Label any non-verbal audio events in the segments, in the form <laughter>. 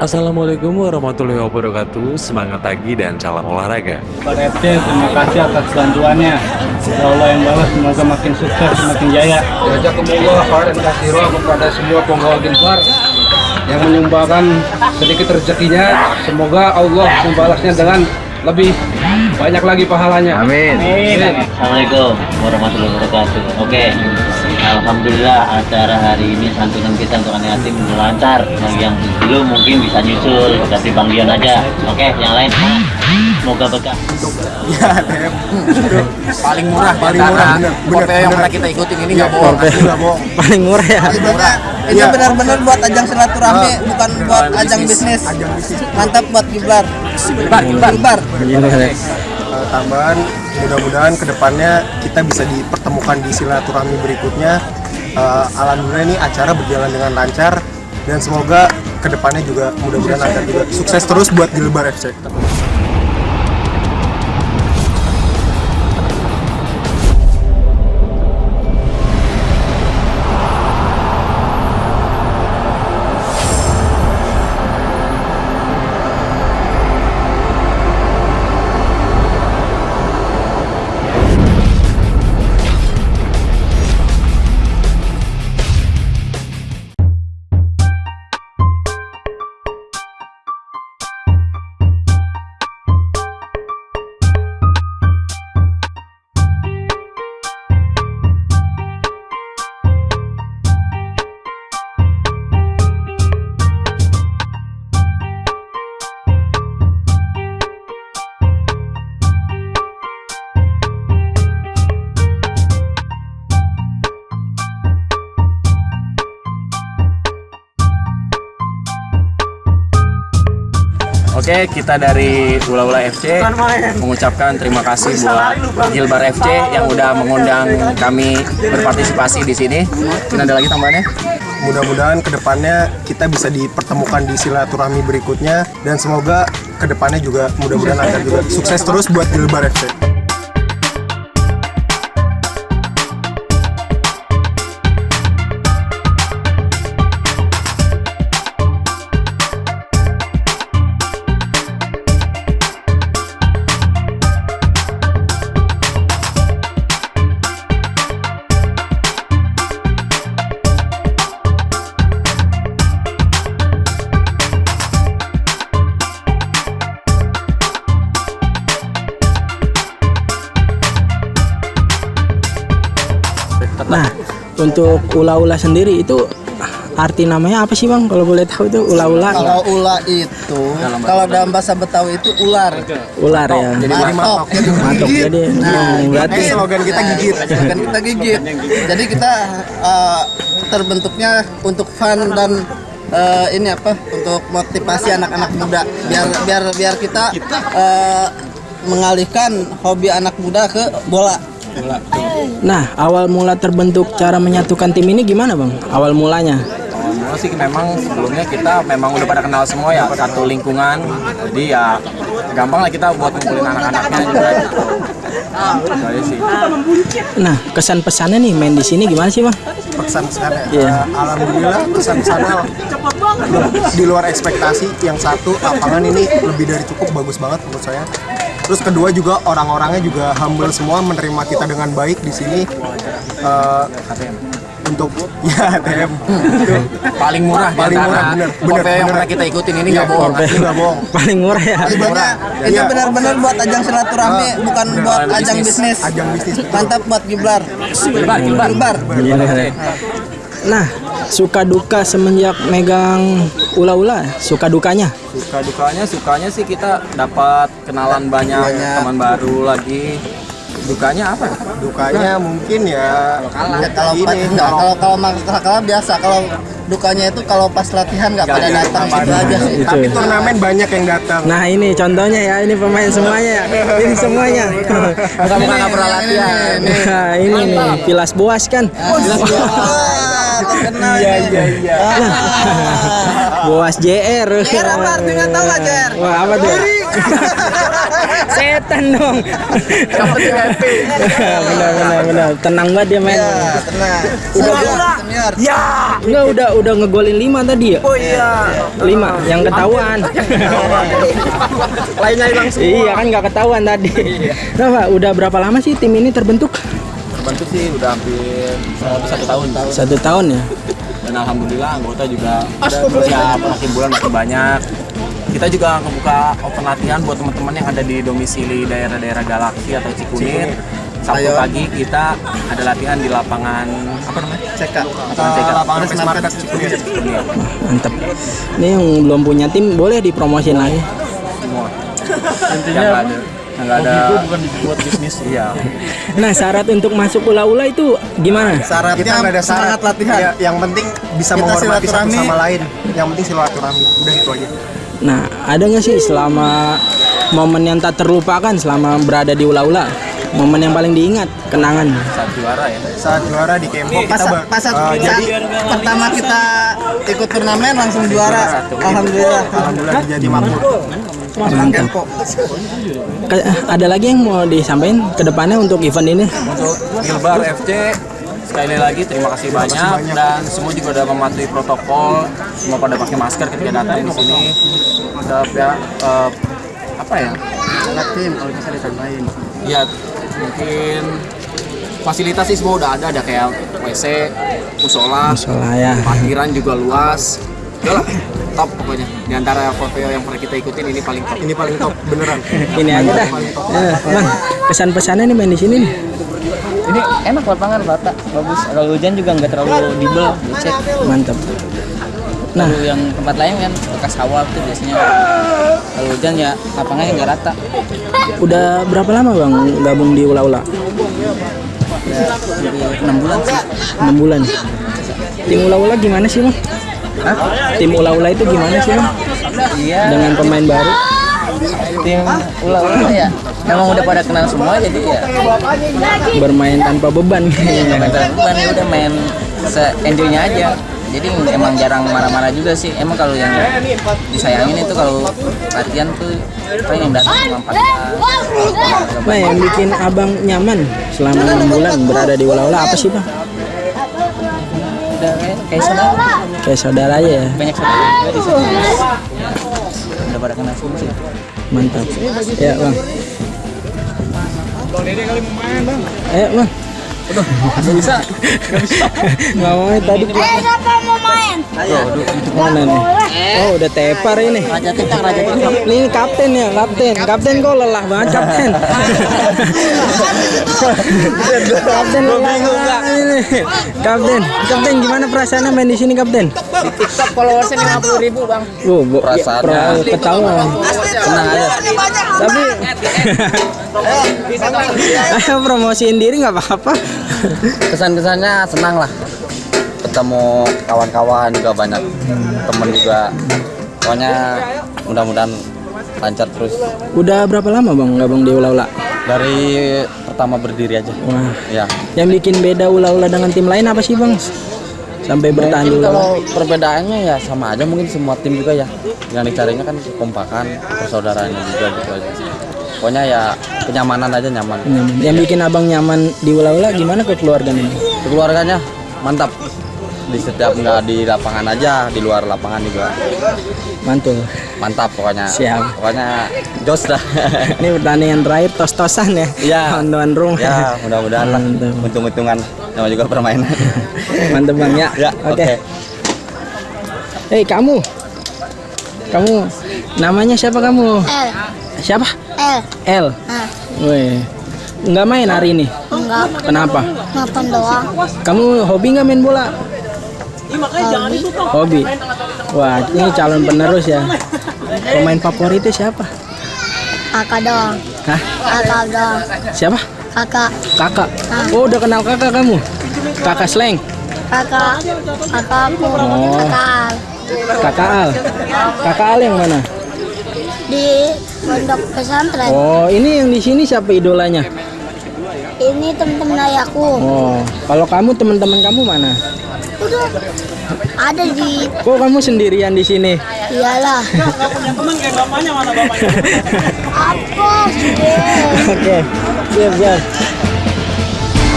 Assalamualaikum warahmatullahi wabarakatuh Semangat pagi dan salam olahraga Pada FC terima kasih atas bantuannya Ya Allah yang balas semoga makin sukses semakin jaya Jazakumullah khairan katsira kepada semua penggawa Genfar yang menyumbangkan sedikit rezekinya. Semoga Allah membalasnya dengan lebih banyak lagi pahalanya. Amin. Assalamualaikum warahmatullahi wabarakatuh. Oke, Alhamdulillah acara hari ini santunan kita untuk anak yatim lancar. Bagi yang belum mungkin bisa nyusul, tapi Bang Dion aja. Oke, yang lain semoga berkah. Paling murah, paling murah. Bener, bener, yang pernah kita ikutin ini nggak bohong, nggak bohong. paling murah ya Itu benar-benar buat ajang silaturahmi, bukan buat ajang bisnis. Mantap buat Giblar. Giblar, Giblar. Tambahan mudah-mudahan ke depannya kita bisa dipertemukan di silaturahmi berikutnya. Eh, alhamdulillah ini acara berjalan dengan lancar dan semoga ke depannya juga mudah-mudahan lancar juga. Sukses terus buat Gilbar FC Oke, kita dari Ula Ula FC mengucapkan terima kasih buat Gilbar FC yang udah mengundang kami berpartisipasi di sini. Dan ada lagi tambahannya? mudah-mudahan ke depannya kita bisa dipertemukan di silaturahmi berikutnya. Dan semoga ke depannya juga mudah-mudahan lancar juga sukses terus buat Gilbar FC untuk ula-ula sendiri itu arti namanya apa sih bang kalau boleh tahu itu ula-ula Kalau ula itu, kalau dalam bahasa Betawi itu ular. ular ya jadi Matok. matok jadi <laughs> Nah, berarti slogan kita gigit Bukan kita gigit. Jadi kita eh, terbentuknya untuk fun dan eh, ini apa? Untuk motivasi anak-anak muda. Biar biar biar kita eh, mengalihkan hobi anak muda ke bola. Nah awal mula terbentuk cara menyatukan tim ini gimana bang awal mulanya Awal sih memang sebelumnya kita memang udah pada kenal semua ya satu lingkungan. Jadi ya gampang lah kita buat ngumpulin anak-anaknya juga. Gitu. Nah kesan pesannya nih main di sini gimana sih bang pesan-pesannya Iya. Eh, alhamdulillah pesan-pesannya di luar ekspektasi yang satu lapangan ini lebih dari cukup bagus banget menurut saya terus kedua juga orang-orangnya juga humble semua menerima kita dengan baik di sini Eh, untuk <laughs> ya ATM Paling murah, Paling murah, bener, bener, Kopeo yang bener. pernah kita ikutin ini Iya, nggak bohong. nggak bohong <laughs> paling murah ya Ibaratnya itu Iya. benar-benar buat ajang silaturahmi, bukan buat ajang bisnis. ajang bisnis Mantap buat Giblar. Giblar. Iya. nah suka duka semenjak megang ula-ula suka dukanya suka dukanya sukanya sih kita dapat kenalan banyak, Banyak. teman baru lagi dukanya apa ya? dukanya mungkin ya Ya, kalau enggak, kalau kalau kalah biasa kalau dukanya itu kalau pas latihan nggak pada datang gitu aja sih Itu. tapi turnamen banyak yang datang Nah ini contohnya ya, ini pemain semuanya ya, ini semuanya. Bukan pernah latihan. Nah ini nih, Pilas Boas kan. Wah, terkenal iya iya iya <laughs> Boas JR. JR apa artinya tahu nggak, JR? Wah apa tuh? <laughs> Setan dong. <laughs> benar benar benar. Tenang banget dia main. Ya, tenang. Udah Senior, senior. Enggak udah udah ngegolin 5 tadi ya? Oh iya. 5 yang ketahuan. Lainnya hilang iya kan nggak ketahuan tadi. Nah, udah berapa lama sih tim ini terbentuk? Terbentuk sih udah hampir satu tahun. Satu tahun ya. dan alhamdulillah anggota juga udah makin bulan makin banyak kita juga ngebuka open latihan buat teman-teman yang ada di domisili daerah-daerah Galaksi atau Cikunir Sabtu pagi kita ada latihan di lapangan apa namanya? CK. Lapangan CK. lapangan Fresh Market Cikunir. Cikunir. <laughs> Mantep. Ini yang belum punya tim boleh dipromosin lagi. semua. <laughs> Intinya yang nggak ada ada bukan buat bisnis. Iya. Nah, syarat untuk masuk ula-ula itu gimana? Syaratnya Kita nggak ada syarat. semangat latihan. Ya, yang penting bisa Kita menghormati satu sama lain. Yang penting silaturahmi. Udah itu aja. Nah, ada nggak sih selama momen yang tak terlupakan selama berada di ula-ula? Momen yang paling diingat, kenangan. Saat juara ya. Saat juara di Kempo Pas, kita pas saat kita- jadi pertama kita ikut turnamen langsung juara. Alhamdulillah. alhamdulillah jadi makmur. Mantap. Ke- ada lagi yang mau disampaikan ke depannya untuk event ini? Untuk Gilbar FC sekali lagi terima kasih banyak dan semua juga udah mematuhi protokol semua pada pakai masker ketika datang di sini ada ya eh, apa ya tim kalau bisa ditambahin. ya mungkin fasilitas sih semua udah ada ada kayak WC musola Musola ya. parkiran juga luas udah lah top pokoknya di antara foto yang pernah kita ikutin ini paling top Ini paling top beneran. <laughs> Ini aja dah. Eh, Bang, pesan-pesannya nih main di sini nih. Ini enak lapangan rata, bagus. Kalau hujan juga nggak terlalu dibel, cek. Mantap. Nah, Kalau yang tempat lain kan bekas sawah tuh biasanya. Kalau hujan ya lapangannya nggak rata. udah berapa lama Bang gabung di ula-ula? Enam bulan sih. 6 bulan. Tim ula-ula gimana sih, Bang? Tim ula-ula itu gimana sih, Bang? Iya. Dengan pemain baru? Tim ulah-ulah ya. Memang udah pada kenal semua jadi ya. bermain tanpa beban Main beban ya udah main se enjoynya aja. Jadi emang jarang marah-marah juga sih. Emang kalau yang disayangin itu kalau latihan tuh paling yang datang cuma empat nah yang bikin abang nyaman selama enam bulan berada di ula-ula apa sih bang? Udah kayak, kayak saudara. kayak saudara aja ya? Banyak saudara. Udah pada kenal semua sih. mantap. Ya bang. Eh bang Nggak bisa. nggak mau tadi. Eh, siapa mau main? mana nih oh udah tepar ini. Raja Tikang, Raja Tikang. ini kapten ya kapten. Kapten kok lelah banget kapten. Kapten lelah banget ini. Kapten kapten gimana perasaannya main di sini kapten? TikTok followersnya lima puluh ribu bang. Oh, ya, pro- ketahuan. Tenang aja. Tapi <laughs> ayo promosiin diri nggak apa-apa. Kesan-kesannya senang lah. Ketemu kawan-kawan juga banyak temen juga. Pokoknya mudah-mudahan lancar terus. Udah berapa lama bang gabung di Ula-Ula? Dari pertama berdiri aja. Wah, Ya. yang bikin beda Ula-Ula dengan tim lain apa sih bang? Sampai bertahan Mungkin kalau perbedaannya ya sama aja mungkin semua tim juga ya. Yang dicarinya kan kekompakan, persaudaraan juga gitu aja. Pokoknya ya kenyamanan aja nyaman. Nyaman. Yang bikin abang nyaman di Ula-Ula gimana ke keluarga ini? Keluarganya mantap. Di setiap nggak di lapangan aja, di luar lapangan juga Mantul. mantap pokoknya. Siap. Pokoknya jos dah. <laughs> Ini pertandingan terakhir tos-tosan ya. Iya. Tuan rumah. ya mudah-mudahan lah. Mantap. Untung-untungan sama juga permainan. <laughs> Mantep bang ya. ya, Oke. oke. Hei kamu, kamu namanya siapa kamu? Siapa? L. L. Wih, nggak main hari ini. enggak. Kenapa? Nonton doang. Kamu hobi nggak main bola? Hobi. Wah, ini calon penerus ya. Pemain favoritnya siapa? Kakak doang. Hah? Kakak doang. Siapa? Kakak. Kakak. Oh, udah kenal kakak kamu? Kakak Sleng. Kakak. Kakak aku. Oh. Kakak Al. Kakak Al. Kakak Al yang mana? Di pondok pesantren. Oh, ini yang di sini siapa idolanya? Ini temen-temen ayahku. Oh, kalau kamu teman-teman kamu mana? tuh ada di Kok kamu sendirian di sini? iyalah. <laughs> Apa sih? Oke, siap siap.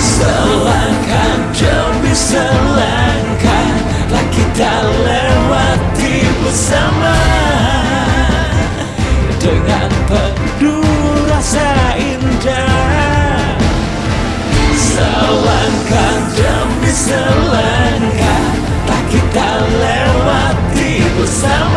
Selangkah demi selangkah Telah kita lewati bersama dengan penuh rasa indah. Selangkah demi selangkah tak kita lewati bersama.